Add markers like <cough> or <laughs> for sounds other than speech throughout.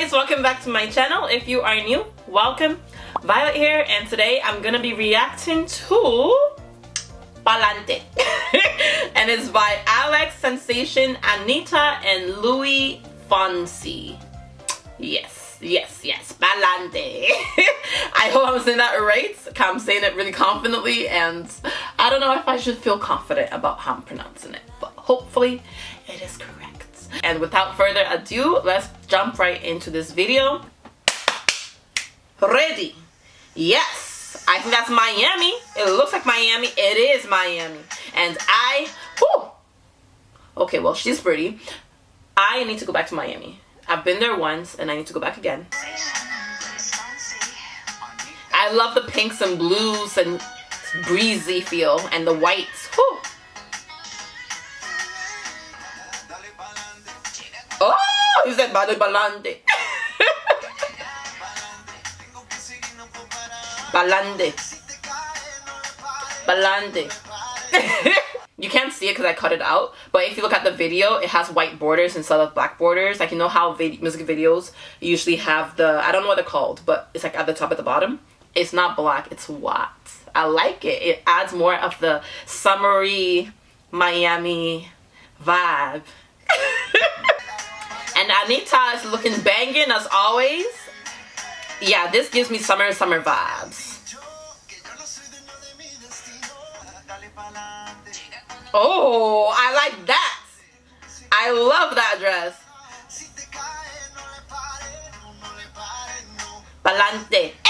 guys welcome back to my channel. If you are new welcome. Violet here and today I'm gonna be reacting to Pa'lante. <laughs> And it's by Alex Sensation Anitta and Luis Fonsi. Yes yes yes Pa'lante. <laughs> I hope I'm saying that right. I'm saying it really confidently and I don't know if I should feel confident about how I'm pronouncing it but hopefully it is correct and without further ado, let's jump right into this video. Ready? Yes! I think that's Miami. It looks like Miami. It is Miami. And I, whew, okay, well, she's pretty. I need to go back to Miami. I've been there once and I need to go back again. I love the pinks and blues and breezy feel and the whites. Balande. Balande. Balande. you can't see it because I cut it out, but if you look at the video, it has white borders instead of black borders. Like, you know how vid music videos usually have the, I don't know what they're called, but it's like at the top at the bottom. It's not black, it's white. I like it. It adds more of the summery Miami vibe. <laughs> And Anitta is looking banging as always. Yeah, this gives me summer summer vibes. Oh, I like that. I love that dress. Pa'lante. <laughs>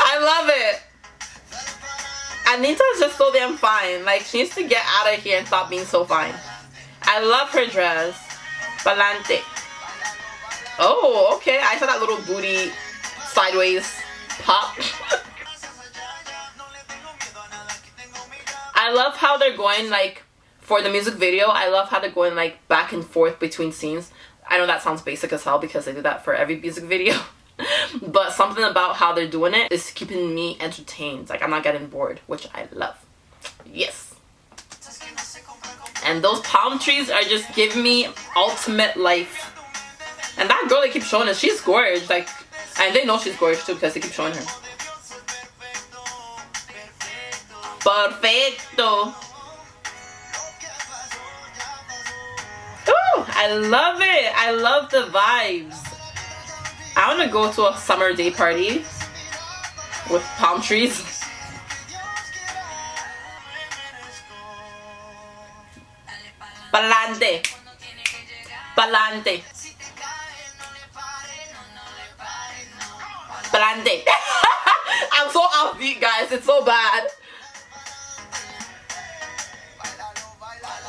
I love it. Anitta's just so damn fine. Like, she needs to get out of here and stop being so fine. I love her dress. Pa'lante. Oh, okay. I saw that little booty sideways pop. <laughs> I love how they're going like for the music video. I love how they're going like back and forth between scenes. I know that sounds basic as hell because they do that for every music video. <laughs> but something about how they're doing it is keeping me entertained. Like I'm not getting bored, which I love. Yes. And those palm trees are just giving me ultimate life. And that girl they keep showing us, she's gorgeous. Like, and they know she's gorgeous too because they keep showing her. Perfecto. Ooh, I love it. I love the vibes. I want to go to a summer day party with palm trees. <laughs> Pa'lante. Pa'lante. Pa'lante. <laughs> I'm so offbeat, guys. It's so bad.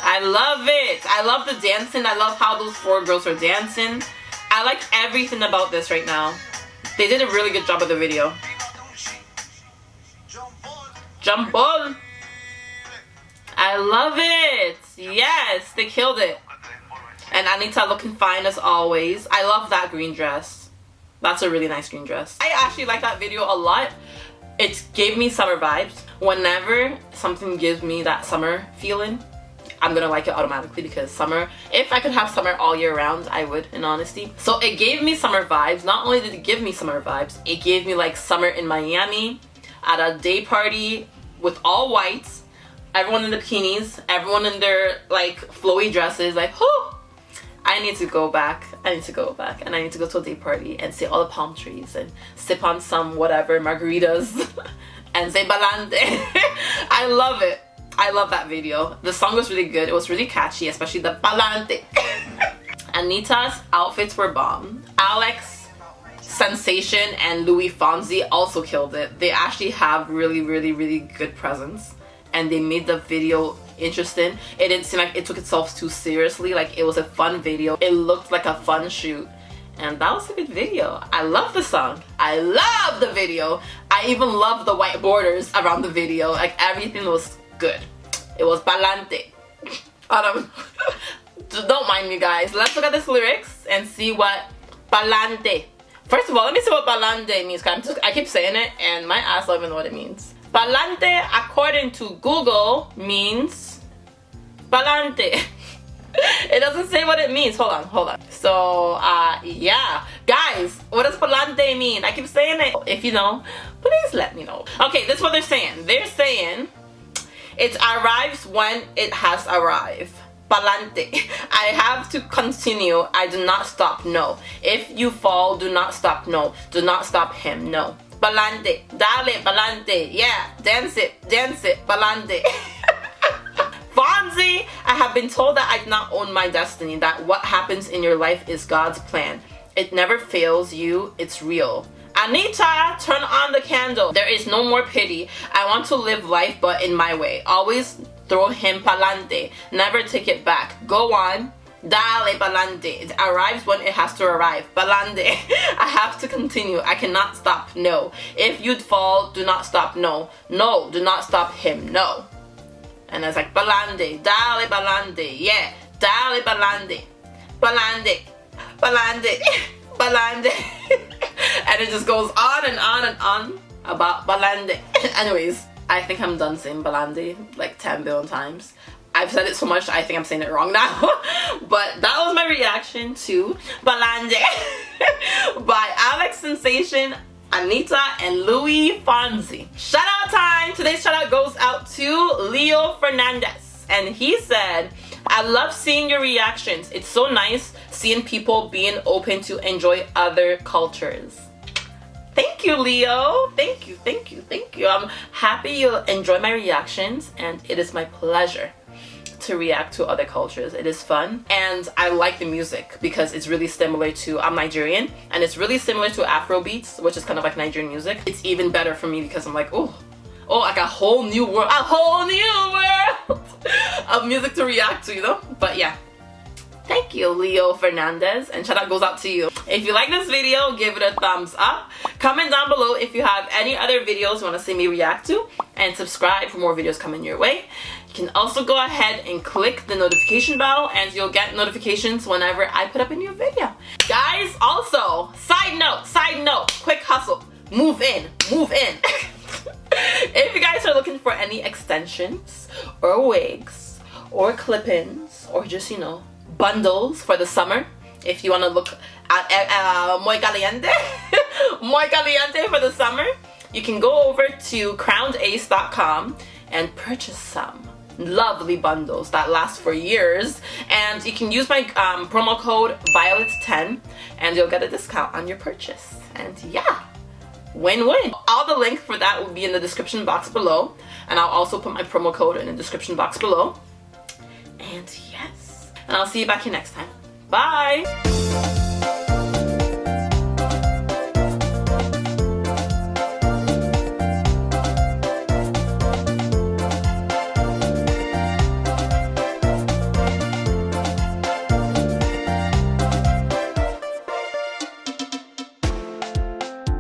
I love it. I love the dancing. I love how those four girls are dancing. I like everything about this right now. They did a really good job of the video. Jump ball. I love it. Yes, they killed it. And Anitta looking fine as always. I love that green dress. That's a really nice green dress. I actually like that video a lot. It gave me summer vibes. Whenever something gives me that summer feeling, I'm gonna like it automatically because summer, if I could have summer all year round, I would in honesty. So it gave me summer vibes. Not only did it give me summer vibes, it gave me like summer in Miami at a day party with all whites everyone in the bikinis, everyone in their like flowy dresses, like, whoo! I need to go back. I need to go back and I need to go to a day party and see all the palm trees and sip on some whatever margaritas <laughs> and say balante. <laughs> I love it. I love that video. The song was really good. It was really catchy, especially the balante. <laughs> Anitta's outfits were bomb. Alex, Sensation, and Luis Fonsi also killed it. They actually have really, really, really good presence and they made the video interesting. It didn't seem like it took itself too seriously. Like it was a fun video. It looked like a fun shoot. And that was a good video. I love the song. I love the video. I even love the white borders around the video. Like everything was good. It was balante. um, <laughs> <laughs> don't mind me guys. Let's look at this lyrics and see what balante. First of all, let me see what balante means. Cause I keep saying it and my ass don't even know what it means. Pa'lante, according to Google, means pa'lante. <laughs> it doesn't say what it means. Hold on, hold on. So, uh, yeah. Guys, what does palante mean? I keep saying it. If you know, please let me know. Okay, this is what they're saying. They're saying it arrives when it has arrived. Palante. <laughs> I have to continue. I do not stop. No. If you fall, do not stop. No. Do not stop him. No. Palante. Dale, palante. Yeah. Dance it. Dance it. Palante. <laughs> Fonsi, I have been told that I do not own my destiny, that what happens in your life is God's plan. It never fails you, it's real. Anitta, turn on the candle. There is no more pity. I want to live life but in my way. Always throw him palante. Never take it back. Go on. Dale palante. It arrives when it has to arrive. Palante. <laughs> I have to continue. I cannot stop. No. If you'd fall, do not stop. No. No, do not stop him. No. And I was like, balande, dale balande, yeah, dale balande, balande, balande, <laughs> balande. <laughs> and it just goes on and on and on about balande. Anyways, I think I'm done saying balande like 10 billion times. I've said it so much I think I'm saying it wrong now. <laughs> but that was my reaction to Balande <laughs> by Alex Sensation Anitta and Louis Fonzi. Shout out time! Today's shout out goes out to Leo Fernandez. And he said, I love seeing your reactions. It's so nice seeing people being open to enjoy other cultures. Thank you, Leo. Thank you, thank you, thank you. I'm happy you enjoy my reactions and it is my pleasure to react to other cultures. It is fun and I like the music because it's really similar to, I'm Nigerian and it's really similar to Afro beats which is kind of like Nigerian music. It's even better for me because I'm like, oh, oh, like a whole new world, a whole new world <laughs> of music to react to, you know? But yeah, Thank you, Leo Fernandez, and shout out goes out to you. If you like this video, give it a thumbs up. Comment down below if you have any other videos you want to see me react to, and subscribe for more videos coming your way. You can also go ahead and click the notification bell and you'll get notifications whenever I put up a new video. Guys, also, side note, side note, quick hustle, move in, move in. <laughs> if you guys are looking for any extensions or wigs or clip-ins or just, you know, bundles for the summer if you want to look at uh, muy caliente <laughs> muy caliente for the summer you can go over to crownace.com and purchase some lovely bundles that last for years. And you can use my um, promo code violet10 and you'll get a discount on your purchase. And yeah win-win. All the links for that will be in the description box below. And I'll also put my promo code in the description box below. And yes. And I'll see you back here next time. Bye!